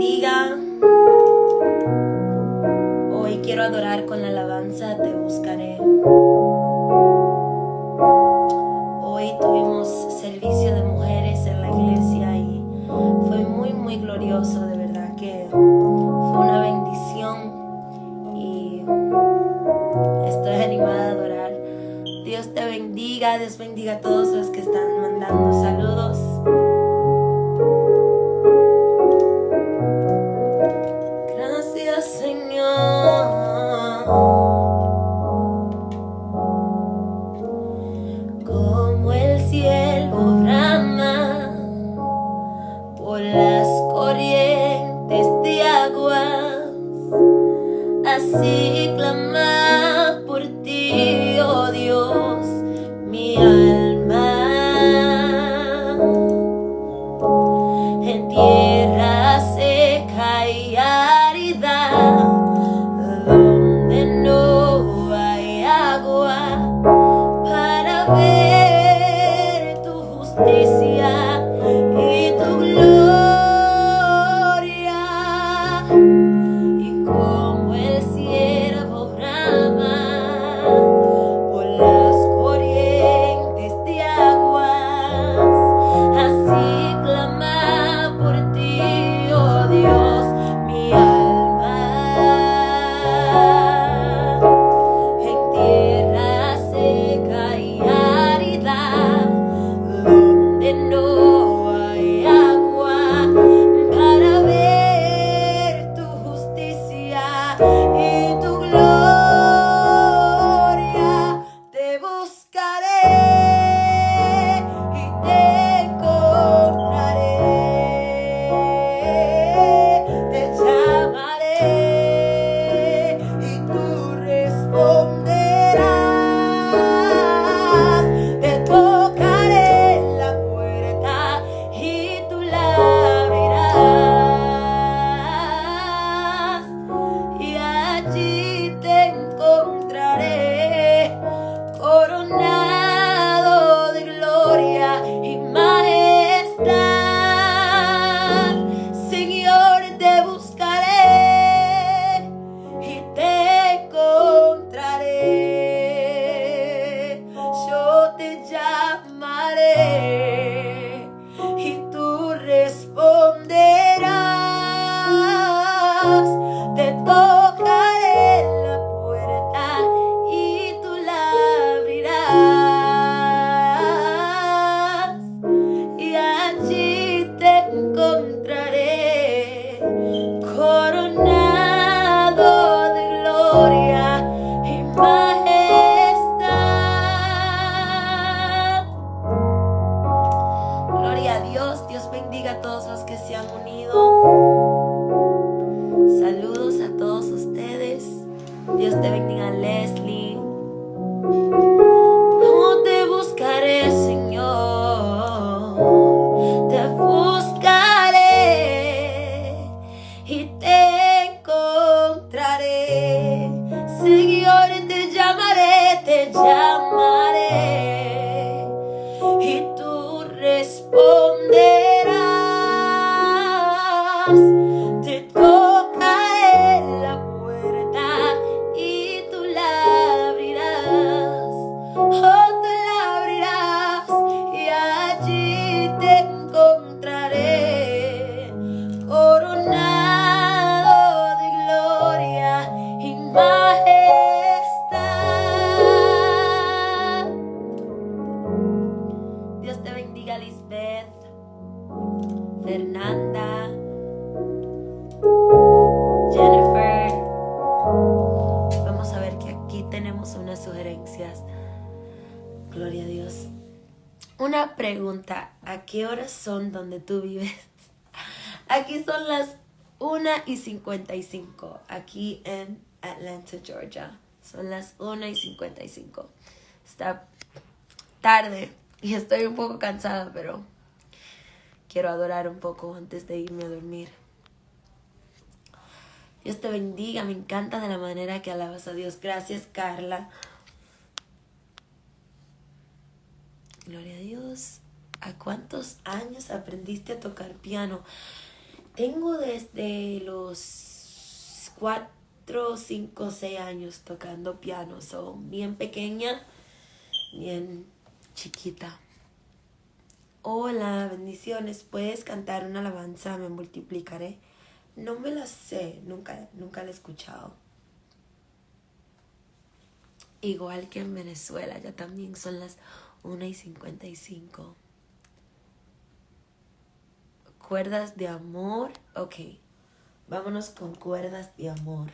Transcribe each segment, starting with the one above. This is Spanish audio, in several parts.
bendiga. Hoy quiero adorar con la alabanza, te buscaré. Hoy tuvimos servicio de mujeres en la iglesia y fue muy, muy glorioso, de verdad que fue una bendición y estoy animada a adorar. Dios te bendiga, Dios bendiga a todos los que están pregunta, ¿a qué horas son donde tú vives? Aquí son las 1 y 55, aquí en Atlanta, Georgia. Son las 1 y 55. Está tarde y estoy un poco cansada, pero quiero adorar un poco antes de irme a dormir. Dios te bendiga, me encanta de la manera que alabas a Dios. Gracias, Carla. Gloria a Dios. ¿A cuántos años aprendiste a tocar piano? Tengo desde los 4, 5, 6 años tocando piano. Son bien pequeña, bien chiquita. Hola, bendiciones. ¿Puedes cantar una alabanza? Me multiplicaré. No me la sé, nunca, nunca la he escuchado. Igual que en Venezuela, ya también son las 1 y 55. Cuerdas de amor. Ok, vámonos con cuerdas de amor.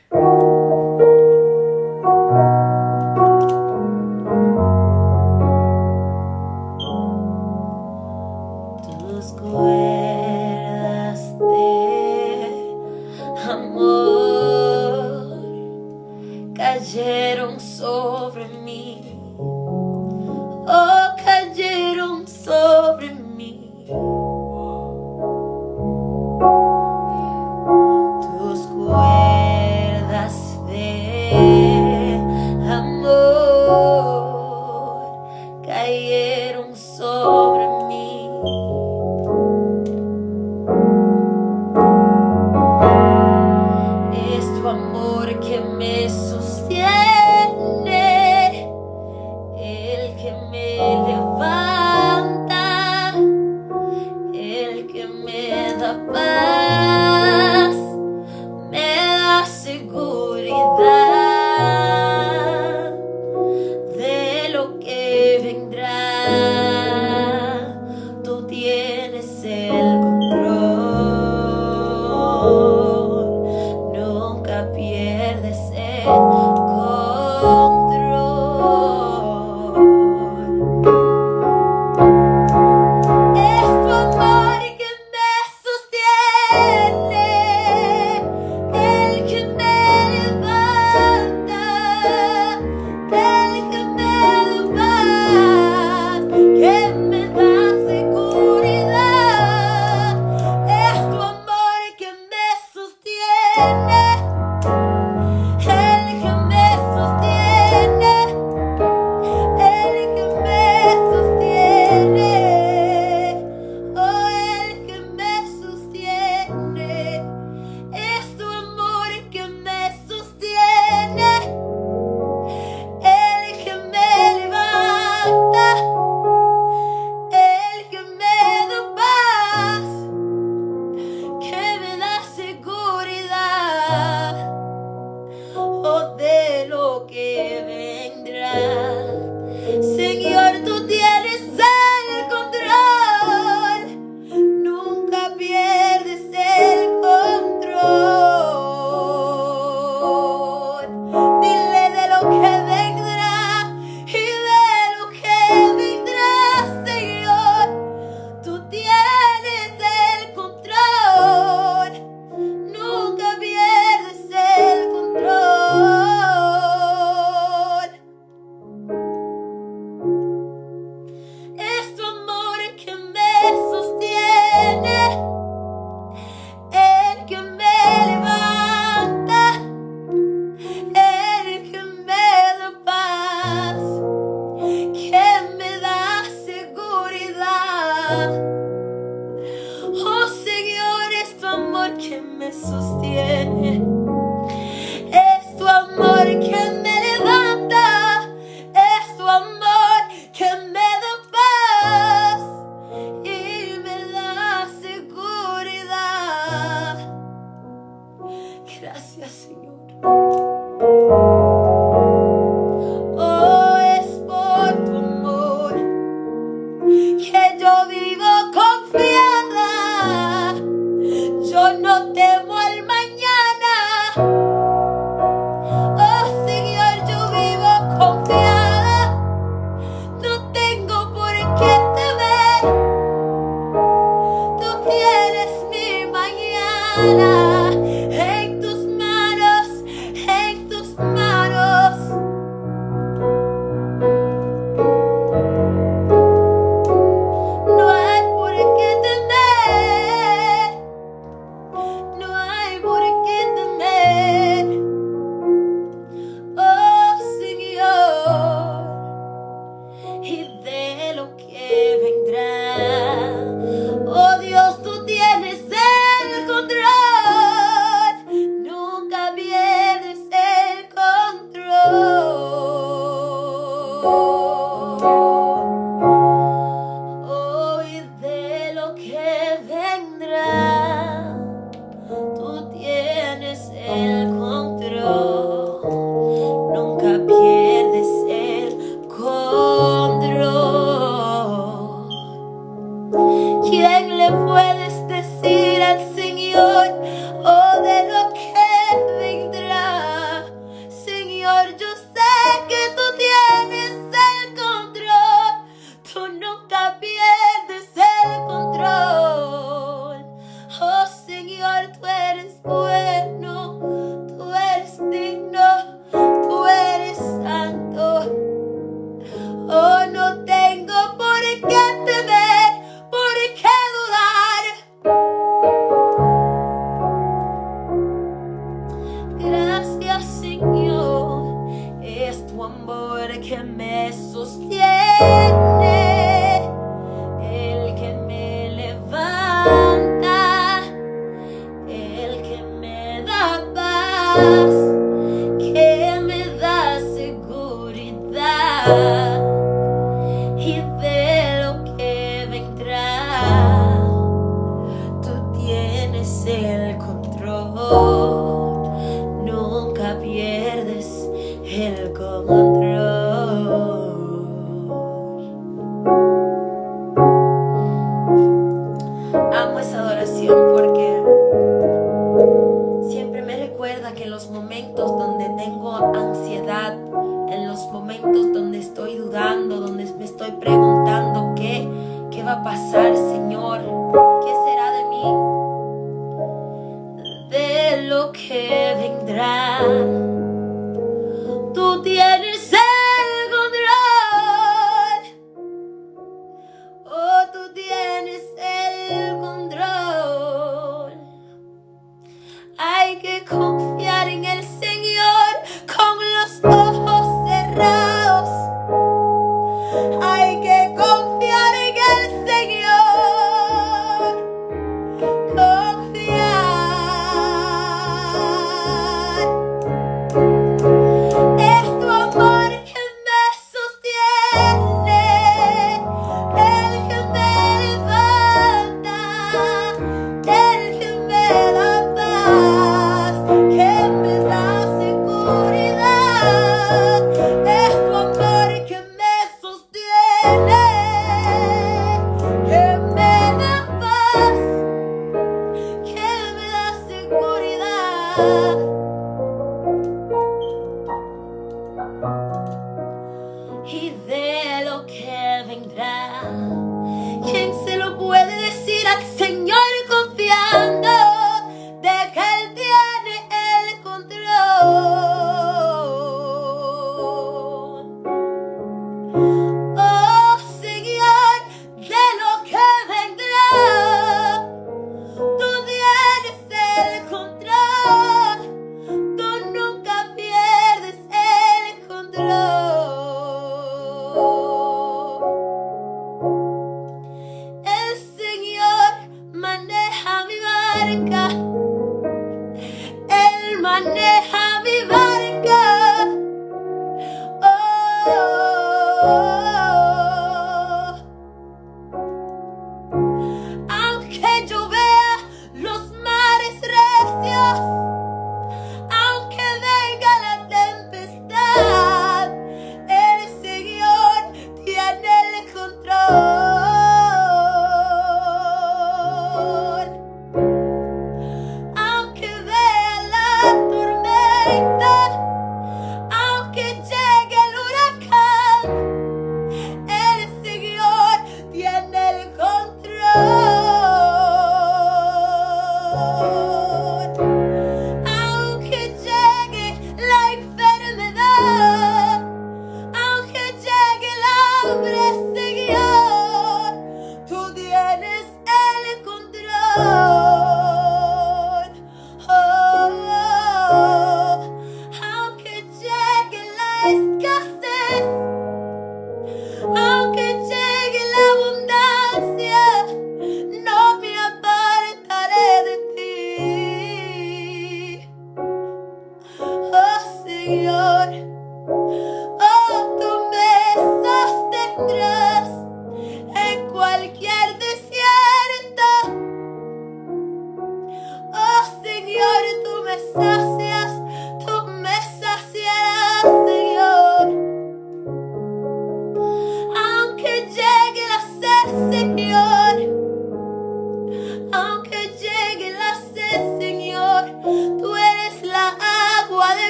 Señor.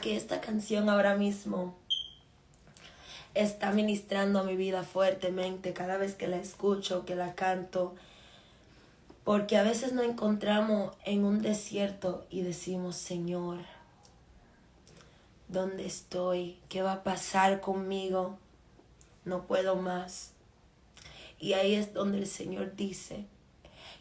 Que esta canción ahora mismo está ministrando a mi vida fuertemente cada vez que la escucho, que la canto. Porque a veces nos encontramos en un desierto y decimos, Señor, ¿dónde estoy? ¿Qué va a pasar conmigo? No puedo más. Y ahí es donde el Señor dice,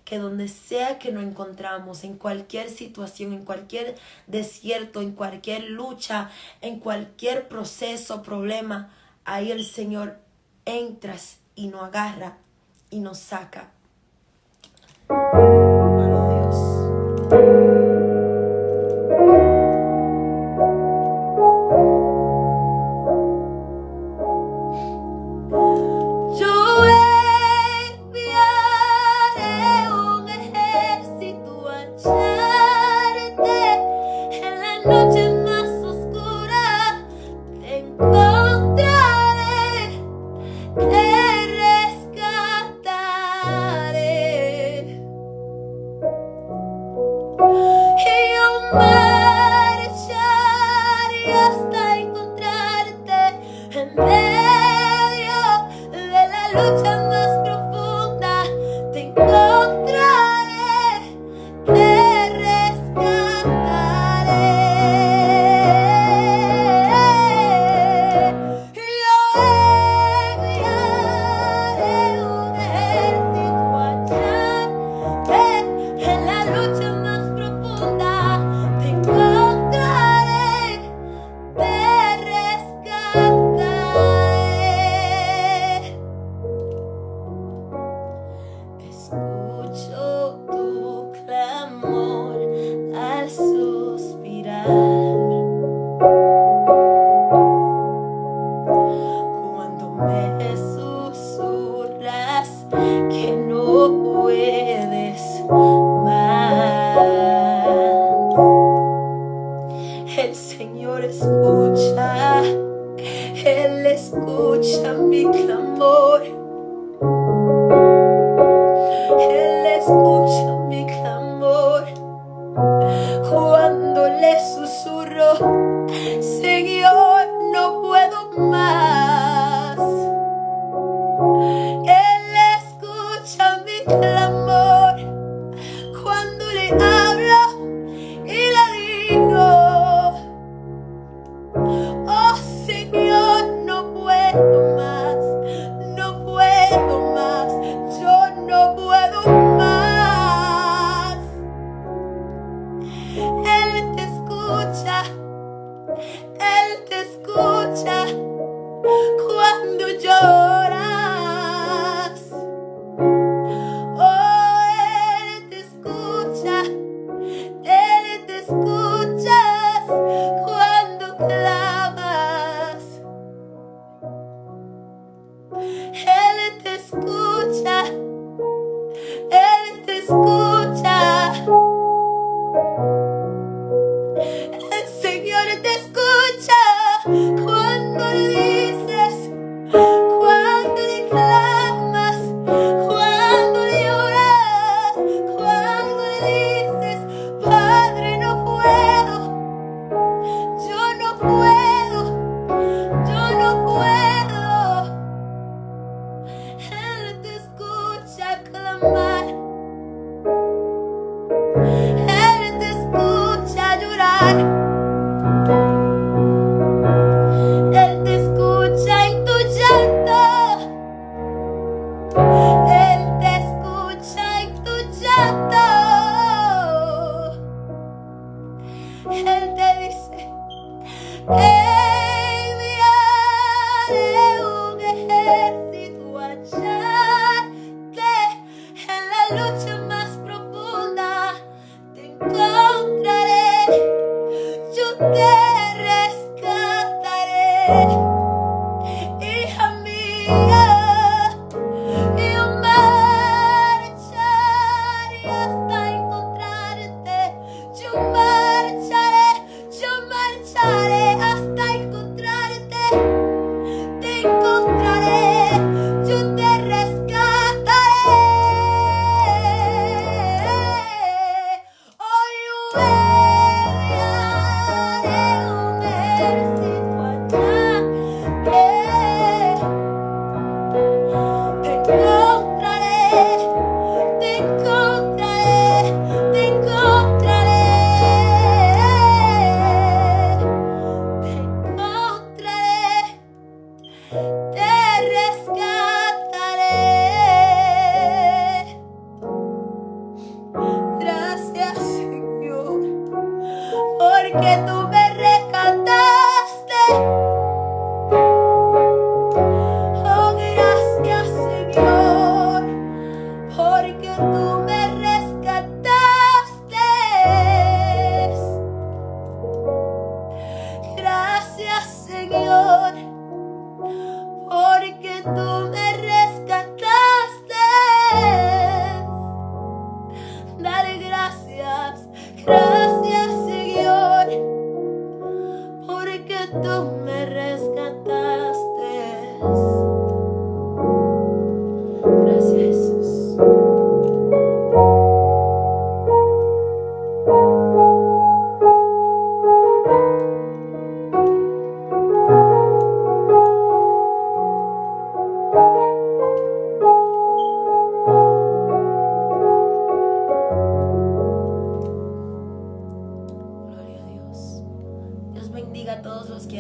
que donde sea que nos encontramos, en cualquier situación, en cualquier desierto, en cualquier lucha, en cualquier proceso, problema, ahí el Señor entras y nos agarra y nos saca.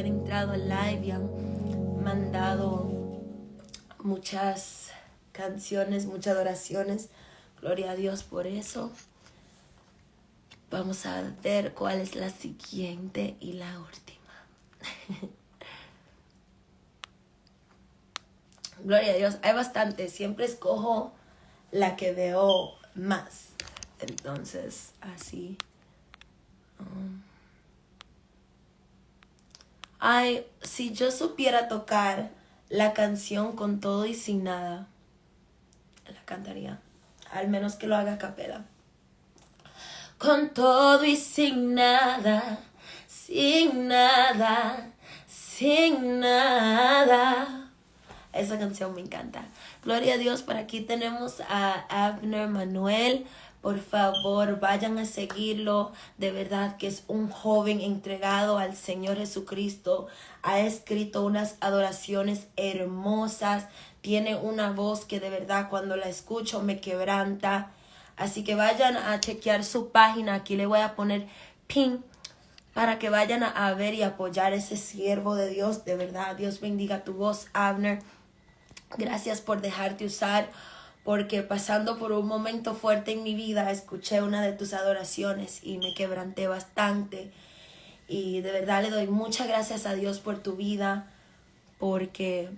Han entrado al live y han mandado muchas canciones, muchas adoraciones. Gloria a Dios por eso. Vamos a ver cuál es la siguiente y la última. Gloria a Dios. Hay bastante. Siempre escojo la que veo más. Entonces, así. Ay, si yo supiera tocar la canción con todo y sin nada, la cantaría. Al menos que lo haga a capela. Con todo y sin nada, sin nada, sin nada. Esa canción me encanta. Gloria a Dios, por aquí tenemos a Abner Manuel. Por favor, vayan a seguirlo. De verdad que es un joven entregado al Señor Jesucristo. Ha escrito unas adoraciones hermosas. Tiene una voz que de verdad cuando la escucho me quebranta. Así que vayan a chequear su página. Aquí le voy a poner pin para que vayan a ver y apoyar a ese siervo de Dios. De verdad, Dios bendiga tu voz, Abner. Gracias por dejarte usar porque pasando por un momento fuerte en mi vida, escuché una de tus adoraciones y me quebranté bastante. Y de verdad le doy muchas gracias a Dios por tu vida, porque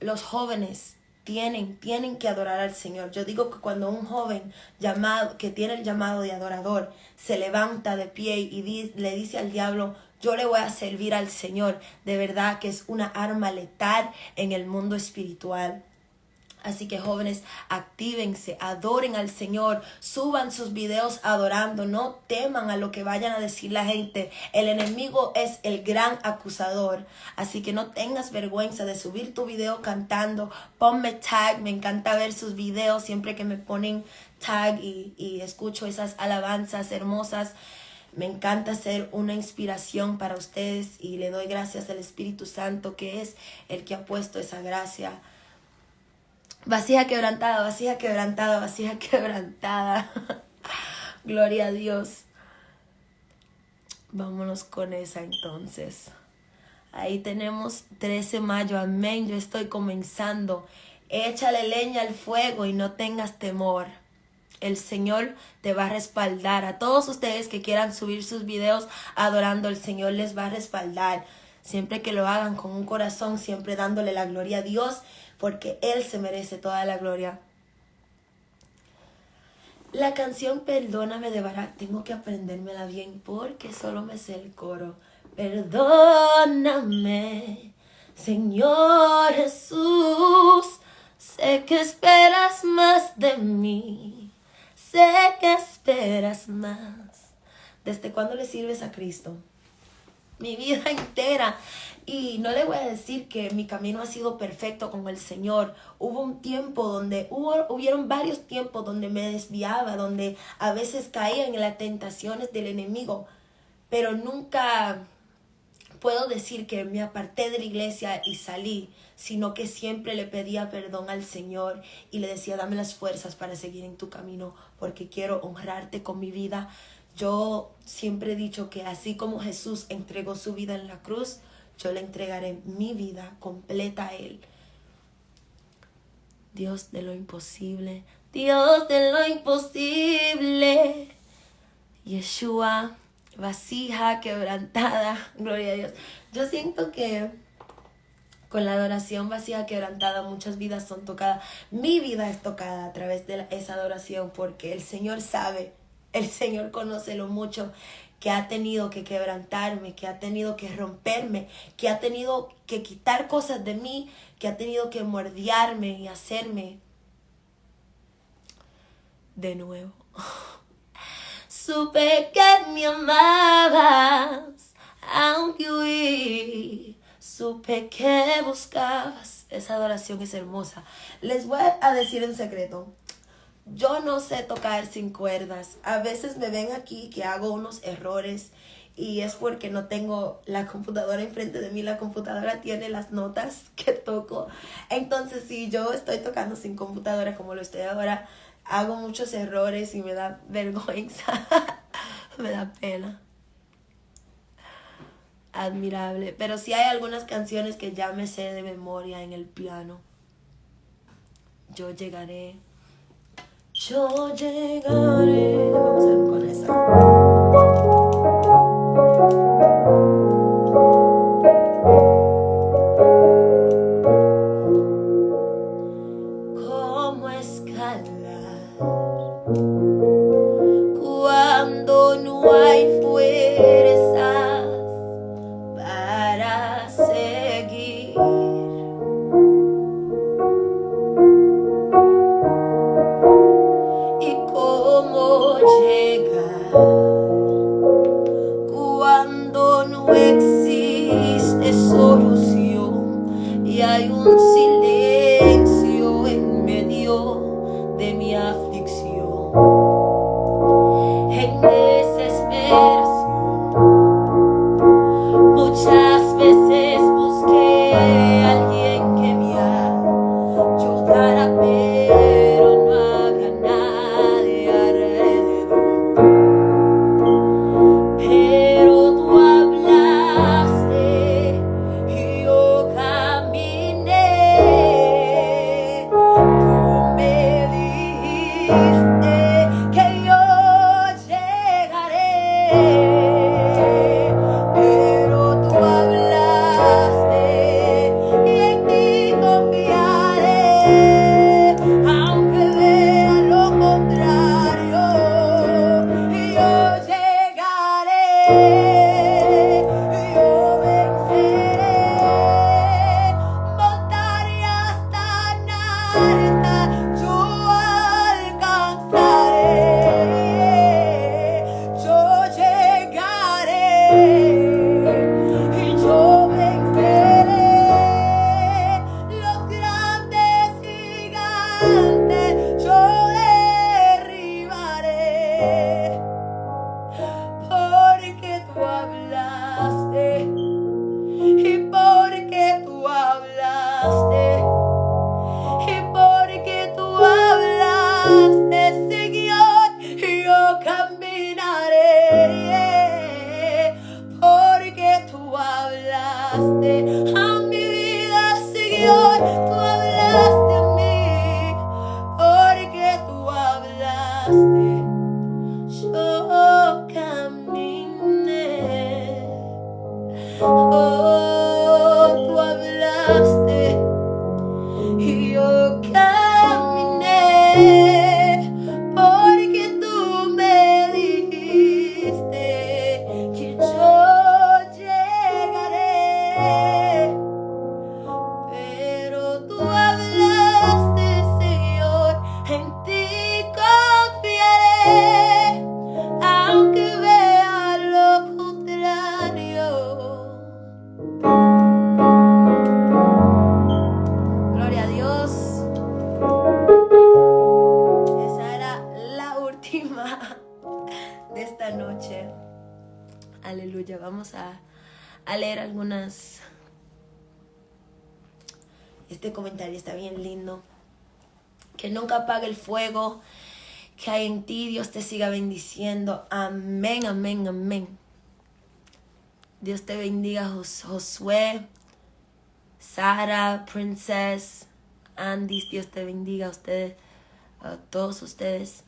los jóvenes tienen, tienen que adorar al Señor. Yo digo que cuando un joven llamado, que tiene el llamado de adorador, se levanta de pie y le dice al diablo, yo le voy a servir al Señor, de verdad que es una arma letal en el mundo espiritual. Así que jóvenes, actívense, adoren al Señor, suban sus videos adorando, no teman a lo que vayan a decir la gente. El enemigo es el gran acusador. Así que no tengas vergüenza de subir tu video cantando. Ponme tag, me encanta ver sus videos siempre que me ponen tag y, y escucho esas alabanzas hermosas. Me encanta ser una inspiración para ustedes y le doy gracias al Espíritu Santo que es el que ha puesto esa gracia Vasija quebrantada, vasija quebrantada, vasija quebrantada. Gloria a Dios. Vámonos con esa entonces. Ahí tenemos 13 de mayo. Amén. Yo estoy comenzando. Échale leña al fuego y no tengas temor. El Señor te va a respaldar. A todos ustedes que quieran subir sus videos adorando, el Señor les va a respaldar. Siempre que lo hagan con un corazón, siempre dándole la gloria a Dios porque Él se merece toda la gloria. La canción Perdóname de Barak, tengo que aprendérmela bien porque solo me sé el coro. Perdóname, Señor Jesús, sé que esperas más de mí, sé que esperas más. ¿Desde cuándo le sirves a Cristo? Mi vida entera. Y no le voy a decir que mi camino ha sido perfecto con el Señor. Hubo un tiempo donde, hubo, hubieron varios tiempos donde me desviaba, donde a veces caía en las tentaciones del enemigo. Pero nunca puedo decir que me aparté de la iglesia y salí, sino que siempre le pedía perdón al Señor y le decía, dame las fuerzas para seguir en tu camino, porque quiero honrarte con mi vida. Yo siempre he dicho que así como Jesús entregó su vida en la cruz, yo le entregaré mi vida completa a Él. Dios de lo imposible, Dios de lo imposible. Yeshua, vasija quebrantada, gloria a Dios. Yo siento que con la adoración vasija quebrantada muchas vidas son tocadas. Mi vida es tocada a través de esa adoración porque el Señor sabe, el Señor conoce lo mucho que ha tenido que quebrantarme, que ha tenido que romperme, que ha tenido que quitar cosas de mí, que ha tenido que mordiarme y hacerme de nuevo. Supe que me amabas, aunque huí. Supe que buscabas. Esa adoración es hermosa. Les voy a decir un secreto. Yo no sé tocar sin cuerdas. A veces me ven aquí que hago unos errores y es porque no tengo la computadora enfrente de mí. La computadora tiene las notas que toco. Entonces, si yo estoy tocando sin computadora como lo estoy ahora, hago muchos errores y me da vergüenza, me da pena. Admirable. Pero sí hay algunas canciones que ya me sé de memoria en el piano. Yo llegaré. Yo llegaré. Vamos a ver con esa. Apague el fuego que hay en ti. Dios te siga bendiciendo. Amén, amén, amén. Dios te bendiga, Josué, Sara, Princess, Andy. Dios te bendiga a ustedes, a todos ustedes.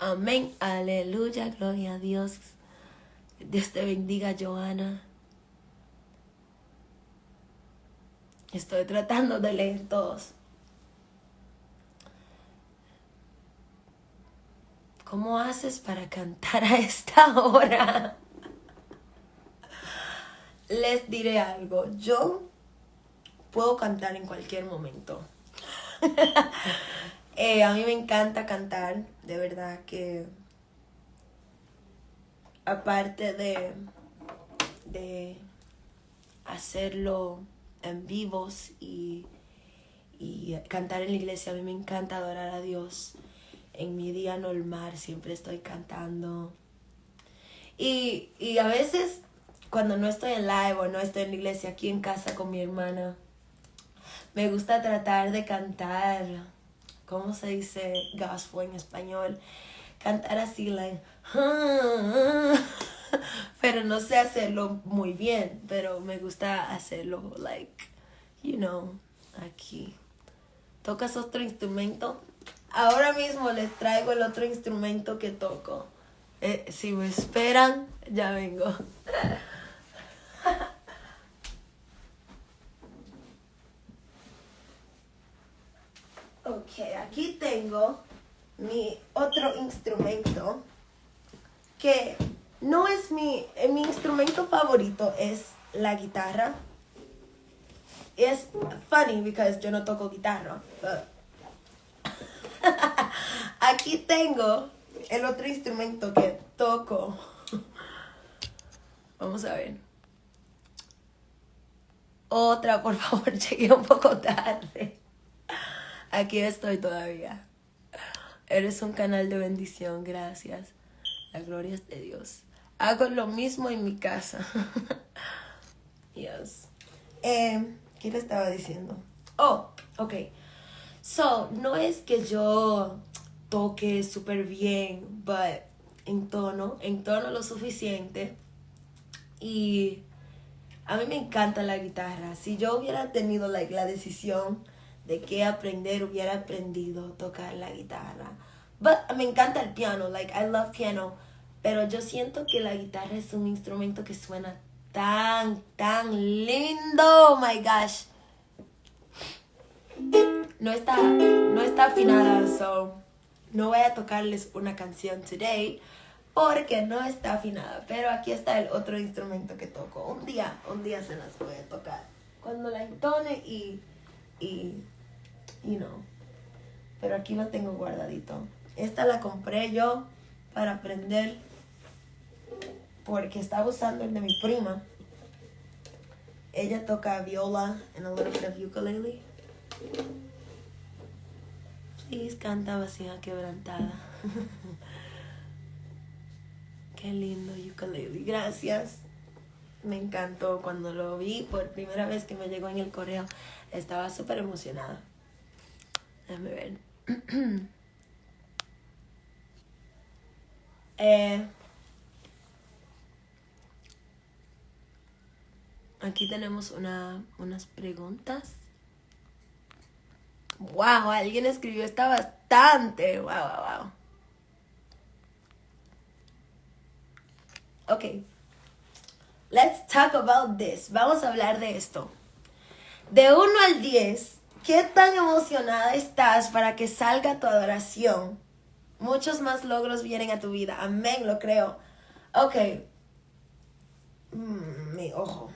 Amén, aleluya, gloria a Dios. Dios te bendiga, Joana. Estoy tratando de leer todos. ¿Cómo haces para cantar a esta hora? Les diré algo. Yo puedo cantar en cualquier momento. Eh, a mí me encanta cantar, de verdad que aparte de, de hacerlo en vivos y, y cantar en la iglesia, a mí me encanta adorar a Dios. En mi día normal siempre estoy cantando. Y, y a veces cuando no estoy en live o no estoy en la iglesia, aquí en casa con mi hermana, me gusta tratar de cantar, ¿cómo se dice gospel en español? Cantar así, like, pero no sé hacerlo muy bien, pero me gusta hacerlo, like, you know, aquí. ¿Tocas otro instrumento? Ahora mismo les traigo el otro instrumento que toco. Eh, si me esperan, ya vengo. Ok, aquí tengo mi otro instrumento que no es mi, eh, mi instrumento favorito, es la guitarra. Es funny because yo no toco guitarra. aquí tengo el otro instrumento que toco. Vamos a ver. Otra, por favor, llegué un poco tarde. Aquí estoy todavía. Eres un canal de bendición, gracias. La gloria es de Dios. Hago lo mismo en mi casa. Dios. Eh, ¿Qué le estaba diciendo? Oh, ok. So, no es que yo toque súper bien, but en tono, en tono lo suficiente. Y a mí me encanta la guitarra. Si yo hubiera tenido like, la decisión de qué aprender, hubiera aprendido a tocar la guitarra. But me encanta el piano, like I love piano. Pero yo siento que la guitarra es un instrumento que suena tan, tan lindo. Oh my gosh. No está, no está afinada, so no voy a tocarles una canción today porque no está afinada. Pero aquí está el otro instrumento que toco. Un día, un día se las voy a tocar. Cuando la entone y, y, you know. Pero aquí lo tengo guardadito. Esta la compré yo para aprender porque estaba usando el de mi prima. Ella toca viola and a little bit of ukulele. Please canta vacía quebrantada. Qué lindo ukulele. Gracias. Me encantó cuando lo vi por primera vez que me llegó en el correo. Estaba súper emocionada. Déjame ver. eh, aquí tenemos una, unas preguntas. Wow, alguien escribió esta bastante. Wow, wow, wow. Ok. Let's talk about this. Vamos a hablar de esto. De 1 al 10, ¿qué tan emocionada estás para que salga tu adoración? Muchos más logros vienen a tu vida. Amén, lo creo. Ok. Mm, mi ojo.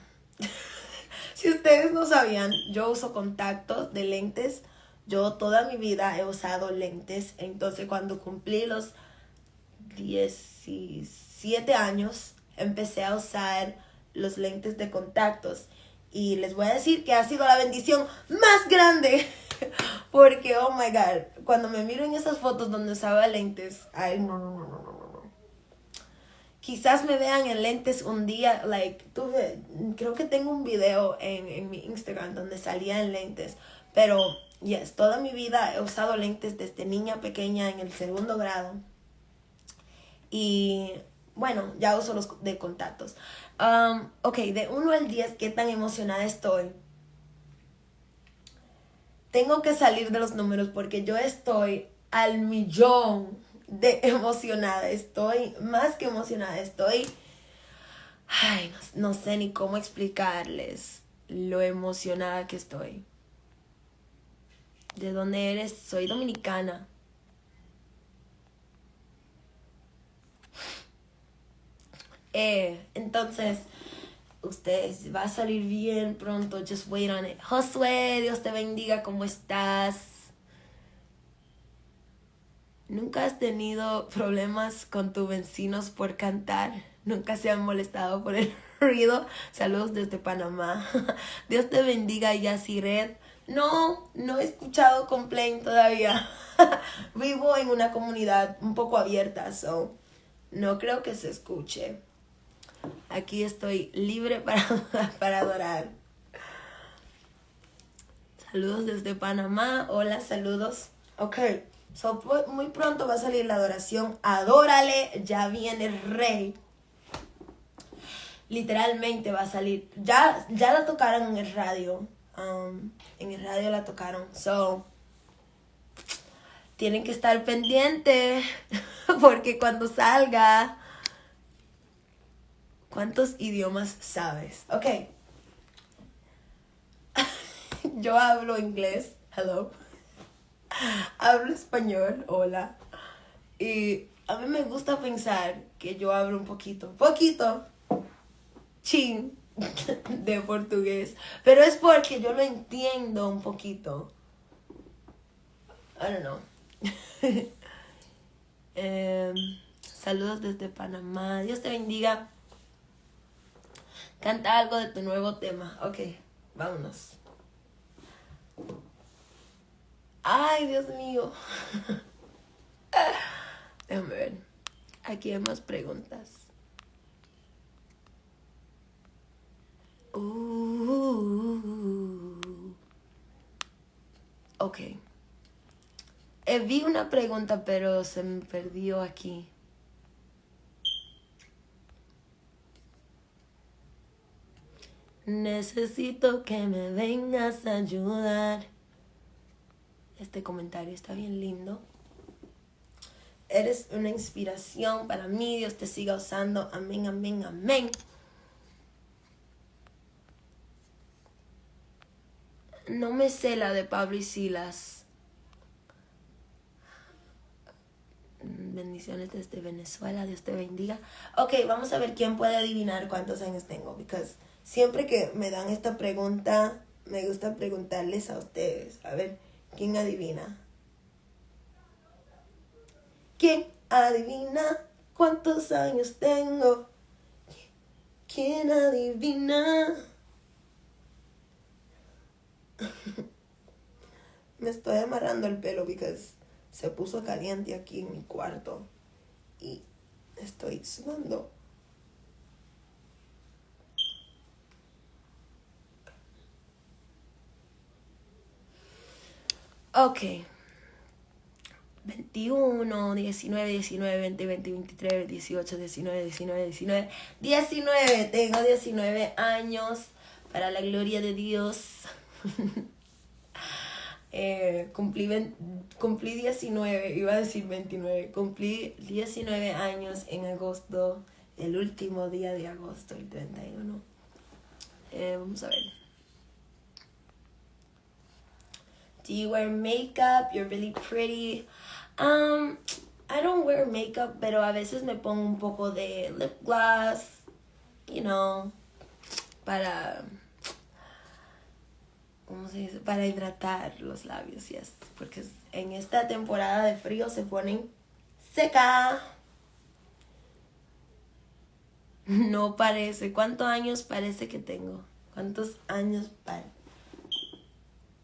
Si ustedes no sabían, yo uso contactos de lentes. Yo toda mi vida he usado lentes. Entonces cuando cumplí los 16 siete años empecé a usar los lentes de contactos. Y les voy a decir que ha sido la bendición más grande. Porque, oh my God, cuando me miro en esas fotos donde usaba lentes, ay, no, no, no. Quizás me vean en lentes un día, like, creo que tengo un video en, en mi Instagram donde salía en lentes. Pero, yes, toda mi vida he usado lentes desde niña pequeña en el segundo grado. Y bueno, ya uso los de contactos. Um, ok, de 1 al 10, ¿qué tan emocionada estoy? Tengo que salir de los números porque yo estoy al millón de emocionada estoy, más que emocionada estoy. Ay, no, sé ni cómo explicarles lo emocionada que estoy. ¿De dónde eres? Soy dominicana. Eh, entonces, ustedes va a salir bien pronto. Just wait on it. Josué, Dios te bendiga. ¿Cómo estás? ¿Nunca has tenido problemas con tus vecinos por cantar? ¿Nunca se han molestado por el ruido? Saludos desde Panamá. Dios te bendiga, Yasiret. No, no he escuchado complaint todavía. Vivo en una comunidad un poco abierta, so no creo que se escuche. Aquí estoy libre para, para adorar. Saludos desde Panamá. Hola, saludos. Ok. So, muy pronto va a salir la adoración. Adórale, ya viene el rey. Literalmente va a salir. Ya, ya la tocaron en el radio. Um, en el radio la tocaron. So, tienen que estar pendientes. Porque cuando salga. ¿Cuántos idiomas sabes? Ok. Yo hablo inglés. Hello hablo español, hola. Y a mí me gusta pensar que yo hablo un poquito, poquito, chin, de portugués. Pero es porque yo lo entiendo un poquito. I don't know. Em, saludos desde Panamá. Dios te bendiga. Canta algo de tu nuevo tema. Ok, vámonos. Ay, Dios mío. Déjame ver. Aquí hay más preguntas. Uh. ok. Eh, vi una pregunta, pero se me perdió aquí. Necesito que me vengas a ayudar. Este comentario está bien lindo. Eres una inspiración para mí. Dios te siga usando. Amén, amén, amén. No me sé la de Pablo y Silas. Bendiciones desde Venezuela. Dios te bendiga. Ok, vamos a ver quién puede adivinar cuántos años tengo. Porque siempre que me dan esta pregunta, me gusta preguntarles a ustedes. A ver. ¿Quién adivina? ¿Quién adivina cuántos años tengo? ¿Quién adivina? Me estoy amarrando el pelo porque se puso caliente aquí en mi cuarto y estoy sudando. Ok. 21, 19, 19, 20, 20, 23, 18, 19, 19, 19, 19. Tengo 19 años para la gloria de Dios. eh, cumplí, cumplí 19, iba a decir 29. Cumplí 19 años en agosto, el último día de agosto, el 31. Eh, vamos a ver. Do you wear makeup? You're really pretty. Um, I don't wear makeup, pero a veces me pongo un poco de lip gloss, you know, para, ¿cómo se dice? Para hidratar los labios, yes. Porque en esta temporada de frío se ponen seca. No parece. ¿Cuántos años parece que tengo? ¿Cuántos años parece?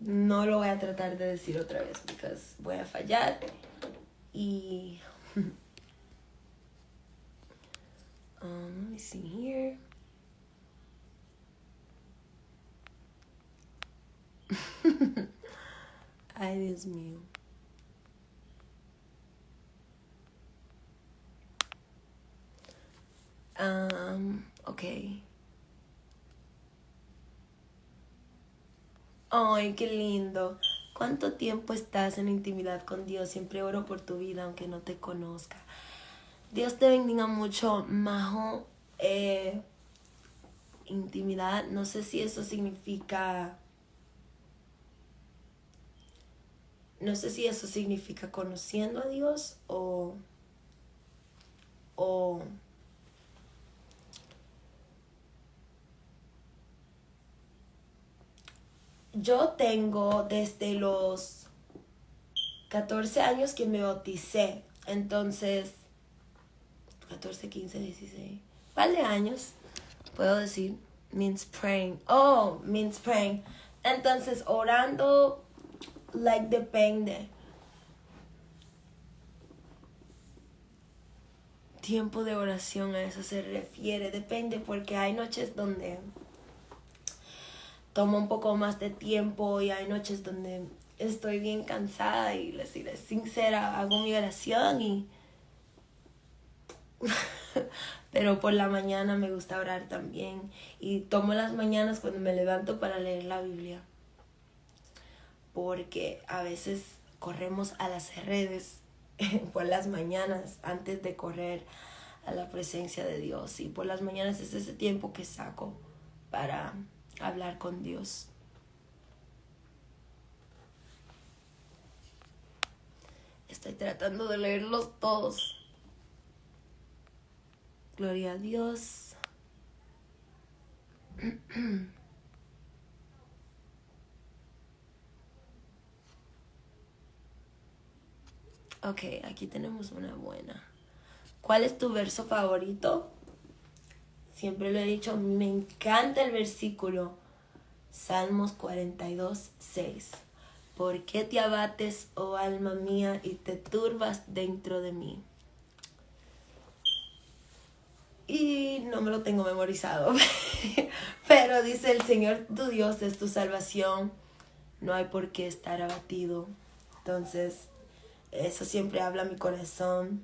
No lo voy a tratar de decir otra vez porque voy a fallar y um, let me see here. Ay Dios mío. Um, okay Ay, qué lindo. ¿Cuánto tiempo estás en intimidad con Dios? Siempre oro por tu vida, aunque no te conozca. Dios te bendiga mucho, Majo. Eh, intimidad, no sé si eso significa... No sé si eso significa conociendo a Dios o... o yo tengo desde los 14 años que me bauticé. Entonces, 14, 15, 16, par de años, puedo decir, means praying. Oh, means praying. Entonces, orando, like, depende. Tiempo de oración a eso se refiere, depende, porque hay noches donde toma un poco más de tiempo y hay noches donde estoy bien cansada y les diré sincera, hago mi oración y... Pero por la mañana me gusta orar también y tomo las mañanas cuando me levanto para leer la Biblia. Porque a veces corremos a las redes por las mañanas antes de correr a la presencia de Dios. Y por las mañanas es ese tiempo que saco para hablar con Dios. Estoy tratando de leerlos todos. Gloria a Dios. Ok, aquí tenemos una buena. ¿Cuál es tu verso favorito? Siempre lo he dicho, me encanta el versículo Salmos 42, 6. ¿Por qué te abates, oh alma mía, y te turbas dentro de mí? Y no me lo tengo memorizado, pero dice el Señor tu Dios es tu salvación, no hay por qué estar abatido. Entonces, eso siempre habla mi corazón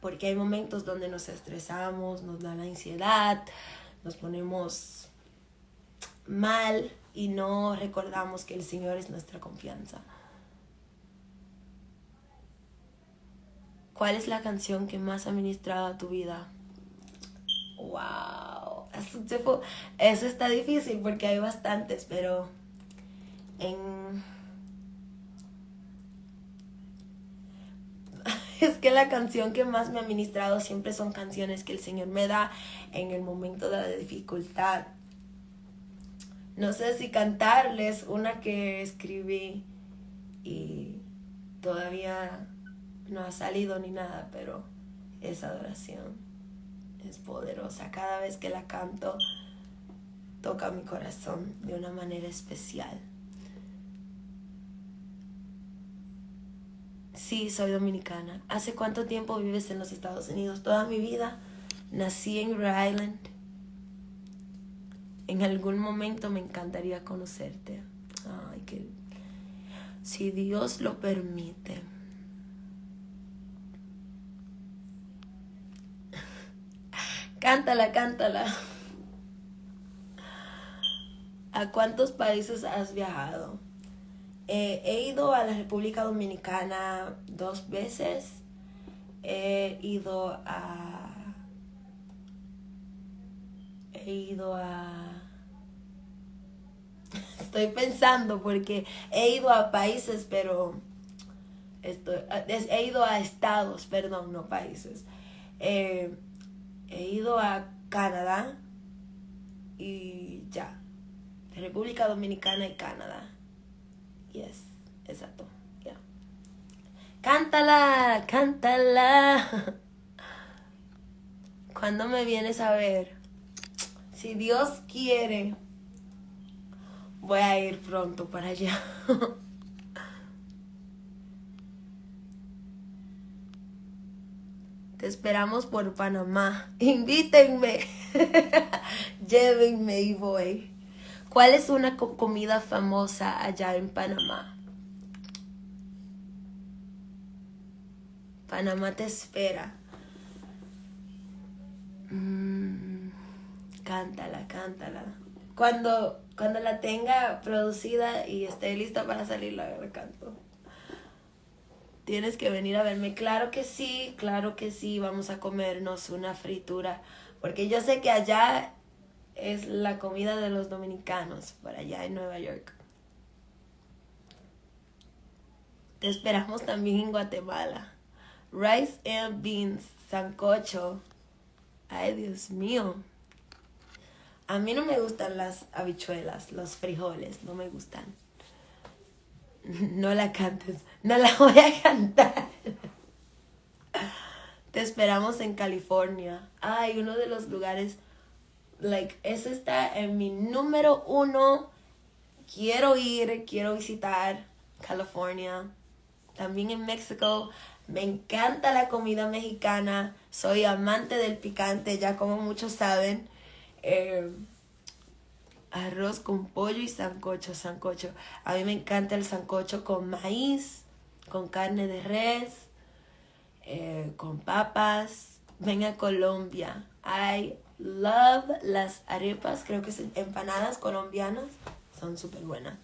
porque hay momentos donde nos estresamos, nos da la ansiedad, nos ponemos mal y no recordamos que el Señor es nuestra confianza. ¿Cuál es la canción que más ha ministrado a tu vida? ¡Wow! Eso está difícil porque hay bastantes, pero en es que la canción que más me ha ministrado siempre son canciones que el Señor me da en el momento de la dificultad. No sé si cantarles una que escribí y todavía no ha salido ni nada, pero esa adoración es poderosa. Cada vez que la canto, toca mi corazón de una manera especial. Sí, soy dominicana. ¿Hace cuánto tiempo vives en los Estados Unidos? Toda mi vida. Nací en Rhode Island. En algún momento me encantaría conocerte. Ay, que... Si Dios lo permite. cántala, cántala. ¿A cuántos países has viajado? Eh, he ido a la República Dominicana dos veces. He ido a... He ido a... Estoy pensando porque he ido a países, pero... Estoy, he ido a estados, perdón, no países. Eh, he ido a Canadá y ya. República Dominicana y Canadá. Yes, exacto. Ya. Cántala, cántala. Cuando me vienes a ver? Si Dios quiere, voy a ir pronto para allá. Te esperamos por Panamá. Invítenme. Llévenme y voy. ¿Cuál es una comida famosa allá en Panamá? Panamá te espera. Mm, cántala, cántala. Cuando, cuando la tenga producida y esté lista para salir, la, la canto. Tienes que venir a verme. Claro que sí, claro que sí. Vamos a comernos una fritura. Porque yo sé que allá es la comida de los dominicanos, por allá en Nueva York. Te esperamos también en Guatemala. Rice and beans, sancocho. Ay, Dios mío. A mí no me gustan las habichuelas, los frijoles, no me gustan. No la cantes, no la voy a cantar. Te esperamos en California. Ay, uno de los lugares, like, ese está en mi número uno. Quiero ir, quiero visitar California. También en México. Me encanta la comida mexicana. Soy amante del picante, ya como muchos saben. Eh, arroz con pollo y sancocho, sancocho. A mí me encanta el sancocho con maíz, con carne de res, eh, con papas. Ven a Colombia. I love las arepas, creo que son empanadas colombianas. Son súper buenas.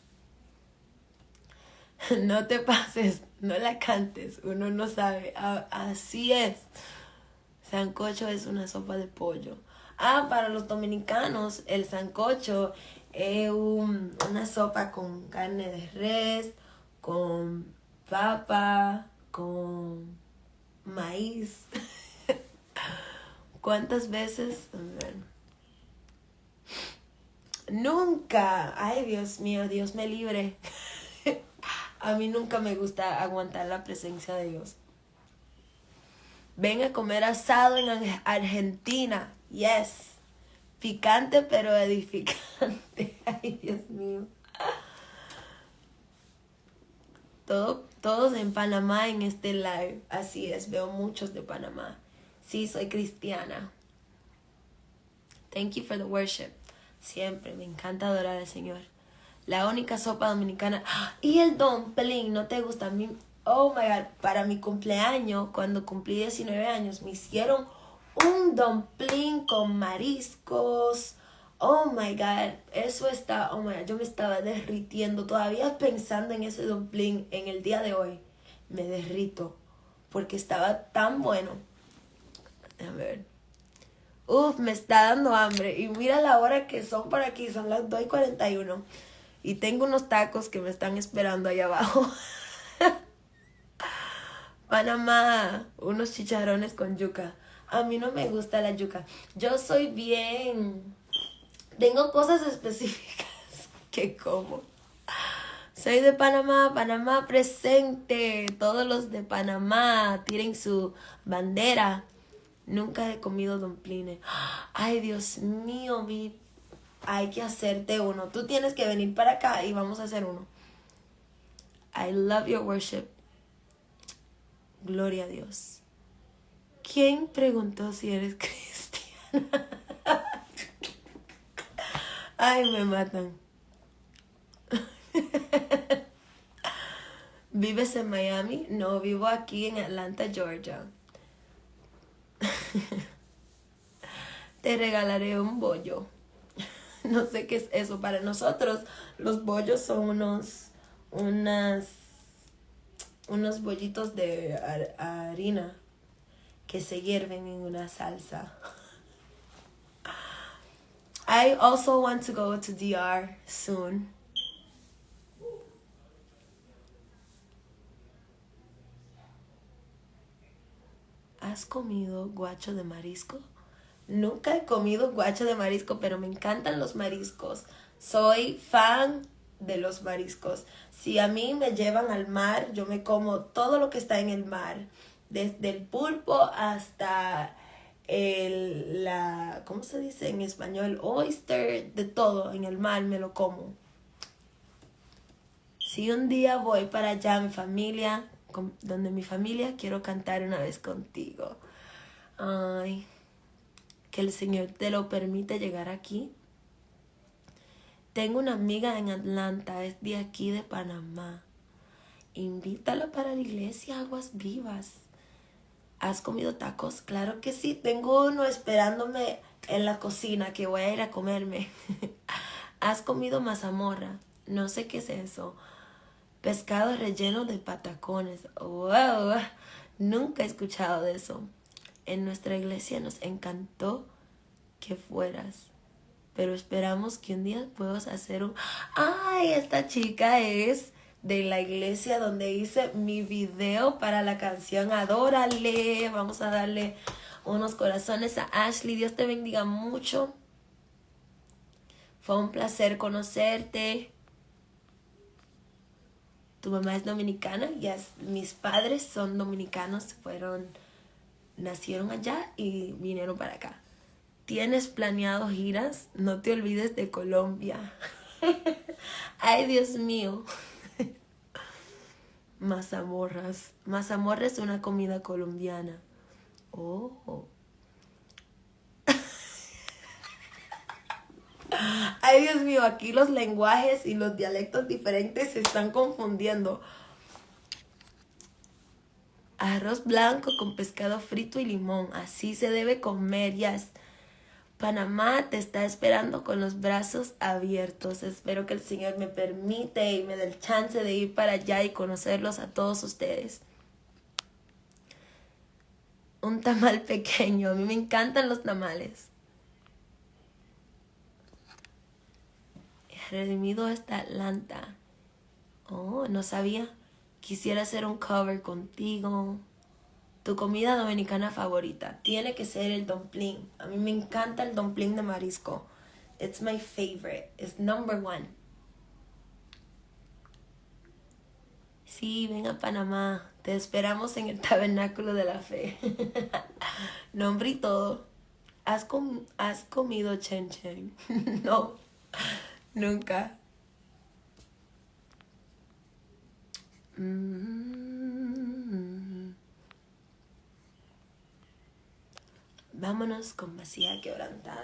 No te pases, no la cantes, uno no sabe. Así es. Sancocho es una sopa de pollo. Ah, para los dominicanos, el sancocho es una sopa con carne de res, con papa, con maíz. ¿Cuántas veces? Nunca. Ay, Dios mío, Dios me libre. A mí nunca me gusta aguantar la presencia de Dios. Ven a comer asado en Argentina. Yes. Picante pero edificante. Ay, Dios mío. Todo, todos en Panamá en este live. Así es, veo muchos de Panamá. Sí, soy cristiana. Thank you for the worship. Siempre, me encanta adorar al Señor. La única sopa dominicana. Y el dumpling, ¿no te gusta? A mí, oh my God, para mi cumpleaños, cuando cumplí 19 años, me hicieron un dumpling con mariscos. Oh my God, eso está, oh my God, yo me estaba derritiendo. Todavía pensando en ese dumpling en el día de hoy, me derrito porque estaba tan bueno. A ver. Uf, me está dando hambre. Y mira la hora que son por aquí, son las 2 y 41. Y tengo unos tacos que me están esperando ahí abajo. Panamá, unos chicharrones con yuca. A mí no me gusta la yuca. Yo soy bien... Tengo cosas específicas que como. Soy de Panamá, Panamá presente. Todos los de Panamá tienen su bandera. Nunca he comido dumplings. Ay, Dios mío, mi... Hay que hacerte uno. Tú tienes que venir para acá y vamos a hacer uno. I love your worship. Gloria a Dios. ¿Quién preguntó si eres cristiana? Ay, me matan. ¿Vives en Miami? No, vivo aquí en Atlanta, Georgia. Te regalaré un bollo. No sé qué es eso para nosotros. Los bollos son unos unas unos bollitos de harina que se hierven en una salsa. I also want to go to DR soon. ¿Has comido guacho de marisco? Nunca he comido guacho de marisco, pero me encantan los mariscos. Soy fan de los mariscos. Si a mí me llevan al mar, yo me como todo lo que está en el mar desde el pulpo hasta el, la, ¿cómo se dice en español? Oyster, de todo, en el mar me lo como. Si un día voy para allá, mi familia, donde mi familia, quiero cantar una vez contigo. Ay, que el Señor te lo permite llegar aquí. Tengo una amiga en Atlanta, es de aquí de Panamá. Invítalo para la iglesia Aguas Vivas. ¿Has comido tacos? Claro que sí. Tengo uno esperándome en la cocina que voy a ir a comerme. ¿Has comido mazamorra? No sé qué es eso. Pescado relleno de patacones. ¡Wow! Nunca he escuchado de eso. En nuestra iglesia nos encantó que fueras. Pero esperamos que un día puedas hacer un... ¡Ay! Esta chica es de la iglesia donde hice mi video para la canción Adórale. Vamos a darle unos corazones a Ashley. Dios te bendiga mucho. Fue un placer conocerte. Tu mamá es dominicana, ya mis padres son dominicanos, fueron, nacieron allá y vinieron para acá. ¿Tienes planeado giras? No te olvides de Colombia. Ay, Dios mío. Mazamorras. Mazamorra es una comida colombiana. Oh. Ay, Dios mío, aquí los lenguajes y los dialectos diferentes se están confundiendo. Arroz blanco con pescado frito y limón. Así se debe comer. Ya Panamá te está esperando con los brazos abiertos. Espero que el Señor me permite y me dé el chance de ir para allá y conocerlos a todos ustedes. Un tamal pequeño. A mí me encantan los tamales. Redimido esta Atlanta. Oh, no sabía. Quisiera hacer un cover contigo. Tu comida dominicana favorita. Tiene que ser el dumpling. A mí me encanta el dumpling de marisco. It's my favorite. It's number one. Sí, ven a Panamá. Te esperamos en el Tabernáculo de la Fe. Nombre y todo. ¿Has, ¿Has comido chen chen? no. Nunca. Mm. Vámonos con vacía quebrantada.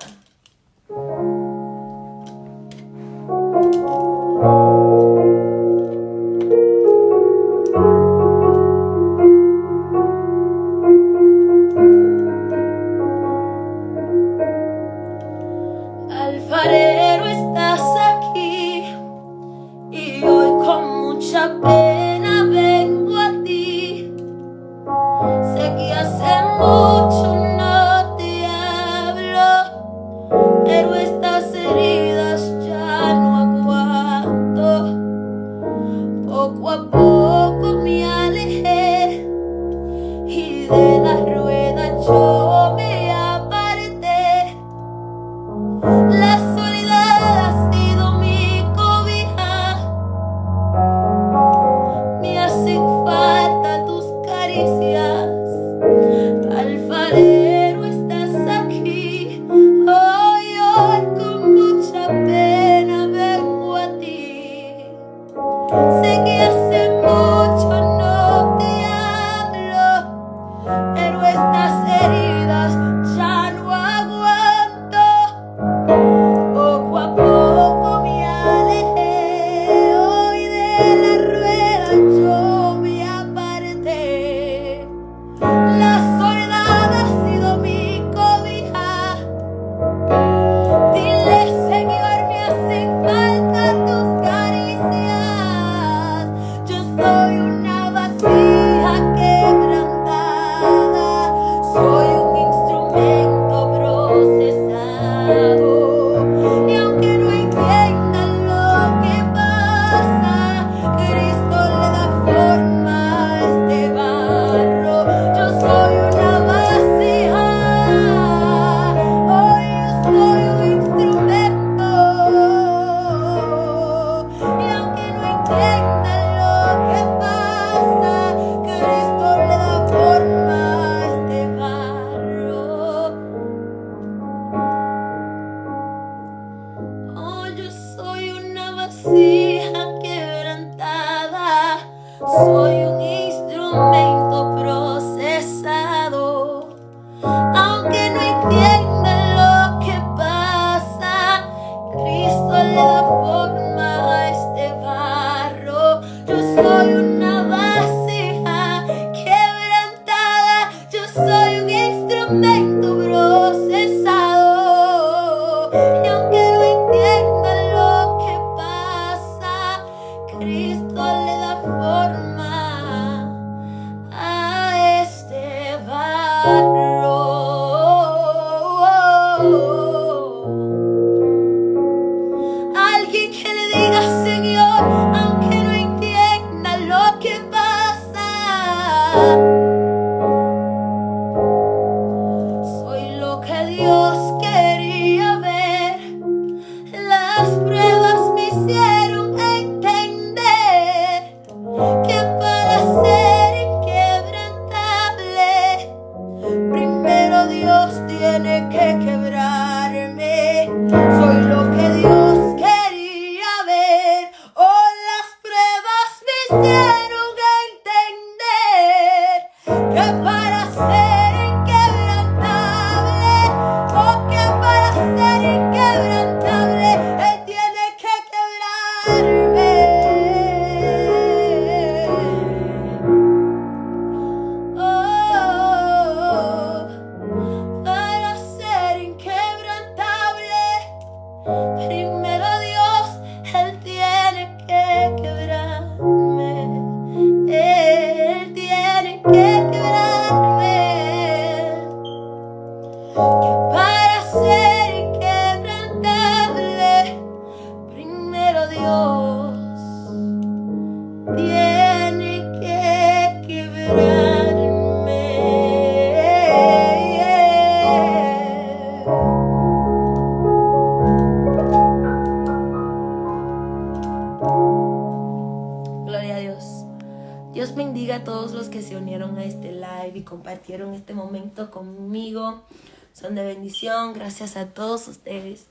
Gracias a todos ustedes.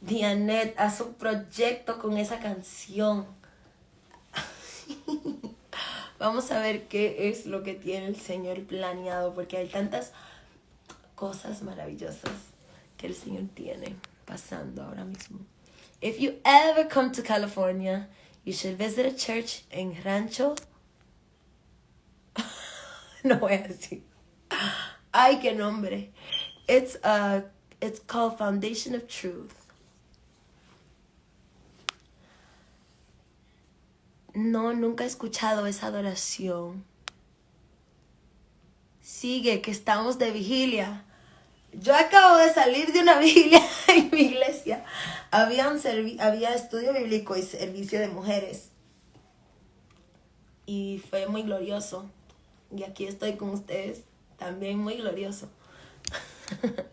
Dianet, haz un proyecto con esa canción. Vamos a ver qué es lo que tiene el Señor planeado, porque hay tantas cosas maravillosas que el Señor tiene pasando ahora mismo. If you ever come to California, you should visit a church in Rancho no voy a decir. Ay, qué nombre. It's, uh, it's called Foundation of Truth. No, nunca he escuchado esa adoración. Sigue, que estamos de vigilia. Yo acabo de salir de una vigilia en mi iglesia. Había, un había estudio bíblico y servicio de mujeres. Y fue muy glorioso. Y aquí estoy con ustedes, también muy glorioso.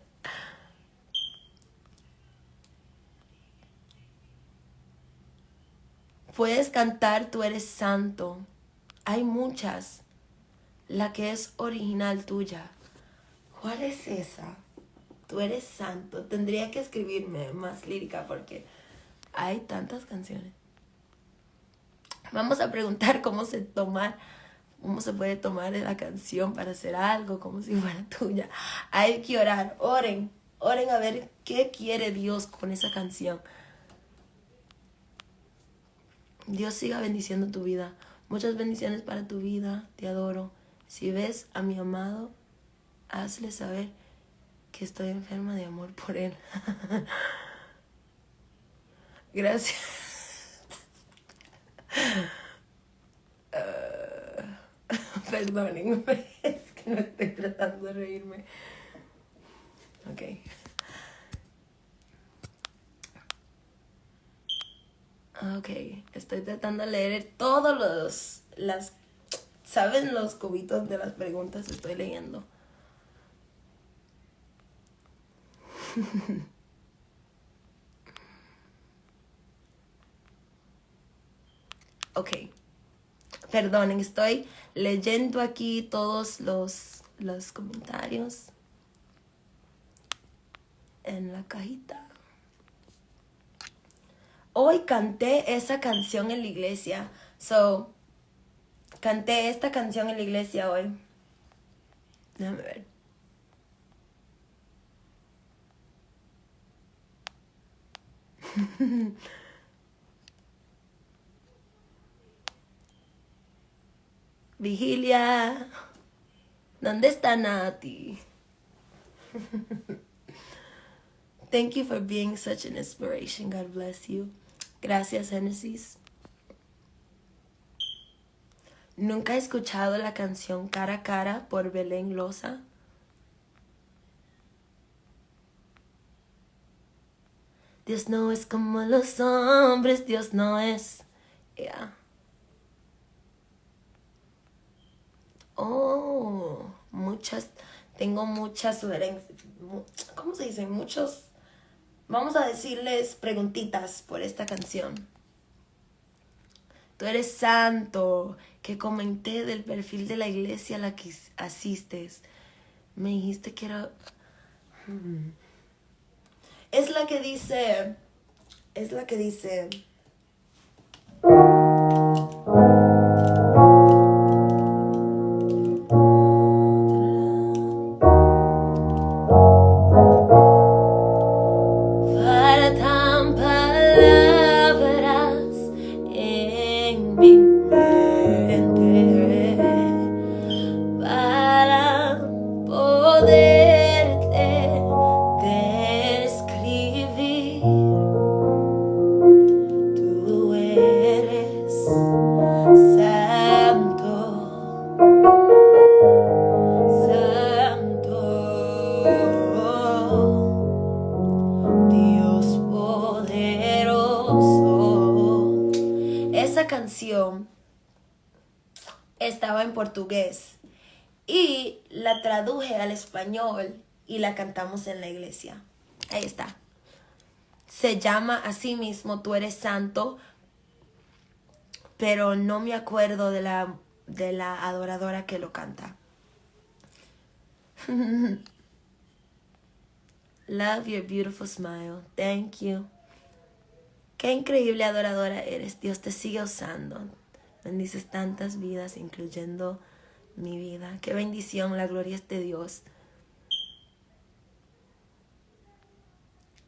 Puedes cantar Tú eres santo. Hay muchas. La que es original tuya. ¿Cuál es esa? Tú eres santo. Tendría que escribirme más lírica porque hay tantas canciones. Vamos a preguntar cómo se toma cómo se puede tomar la canción para hacer algo como si fuera tuya. Hay que orar, oren, oren a ver qué quiere Dios con esa canción. Dios siga bendiciendo tu vida. Muchas bendiciones para tu vida, te adoro. Si ves a mi amado, hazle saber que estoy enferma de amor por él. Gracias. Perdónenme, es que no estoy tratando de reírme. Ok. Ok, estoy tratando de leer todos los, las, ¿saben los cubitos de las preguntas? Estoy leyendo. ok. Perdonen, estoy leyendo aquí todos los, los comentarios en la cajita. Hoy canté esa canción en la iglesia. So, canté esta canción en la iglesia hoy. Déjame ver. Vigilia, ¿dónde está Nati? Thank you for being such an inspiration. God bless you. Gracias, Genesis. ¿Nunca he escuchado la canción Cara a Cara por Belén Loza? Dios no es como los hombres, Dios no es. Yeah. Oh, muchas, tengo muchas sugerencias. ¿Cómo se dice? Muchos, vamos a decirles preguntitas por esta canción. Tú eres santo, que comenté del perfil de la iglesia a la que asistes. Me dijiste que era... Hmm. Es la que dice... Es la que dice... Ahí está. Se llama así mismo Tú eres santo, pero no me acuerdo de la, de la adoradora que lo canta. Love your beautiful smile. Thank you. Qué increíble adoradora eres. Dios te sigue usando. Bendices tantas vidas, incluyendo mi vida. Qué bendición, la gloria es de Dios.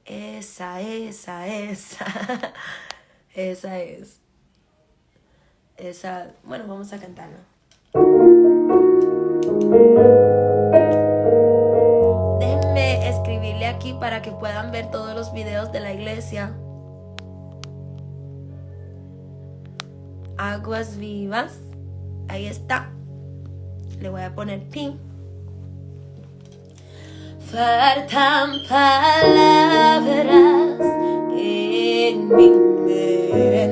Esa, esa, esa. esa es. Esa. Bueno, vamos a cantarla. Déjenme escribirle aquí para que puedan ver todos los videos de la iglesia. Aguas vivas. Ahí está. Le voy a poner pin. Faltan palabras en mi mente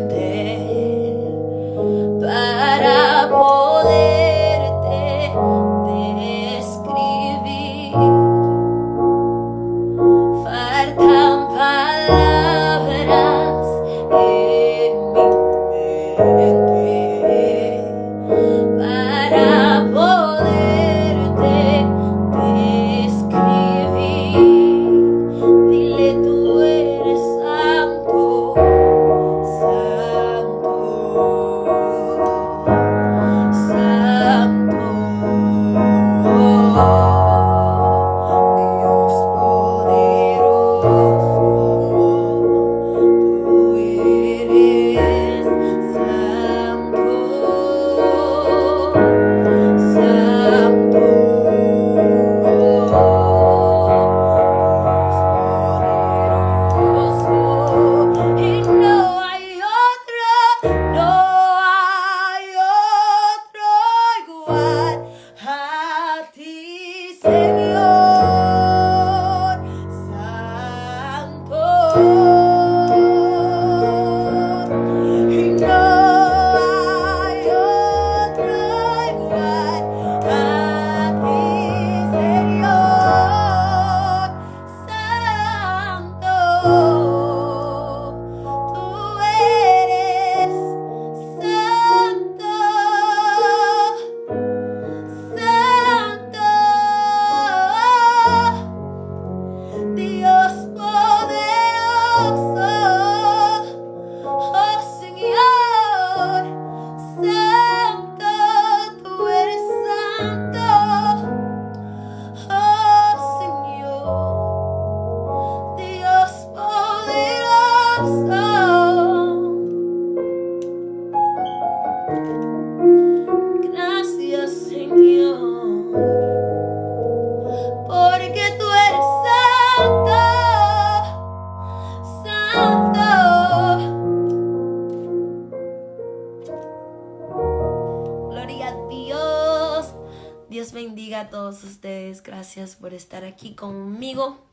estar aquí conmigo.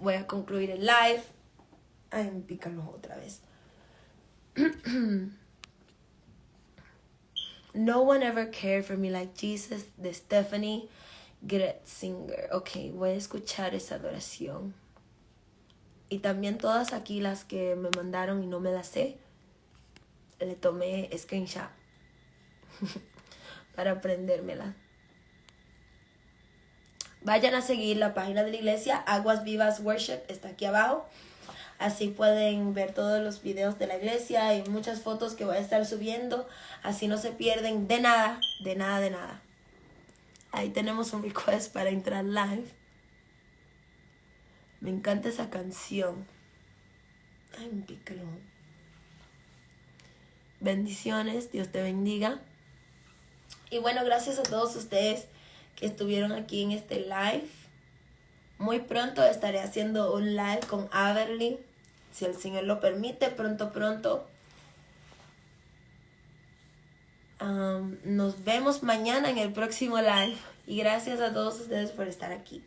Voy a concluir el live. Ay, me pican otra vez. No one ever cared for me like Jesus de Stephanie Gretzinger. Ok, voy a escuchar esa adoración. Y también todas aquí las que me mandaron y no me las sé, le tomé screenshot para aprendérmela. Vayan a seguir la página de la iglesia, Aguas Vivas Worship, está aquí abajo. Así pueden ver todos los videos de la iglesia y muchas fotos que voy a estar subiendo. Así no se pierden de nada, de nada, de nada. Ahí tenemos un request para entrar live. Me encanta esa canción. Ay, un picrón. Bendiciones, Dios te bendiga. Y bueno, gracias a todos ustedes que estuvieron aquí en este live. Muy pronto estaré haciendo un live con Averly, si el Señor lo permite, pronto, pronto. Nos vemos mañana en el próximo live. Y gracias a todos ustedes por estar aquí.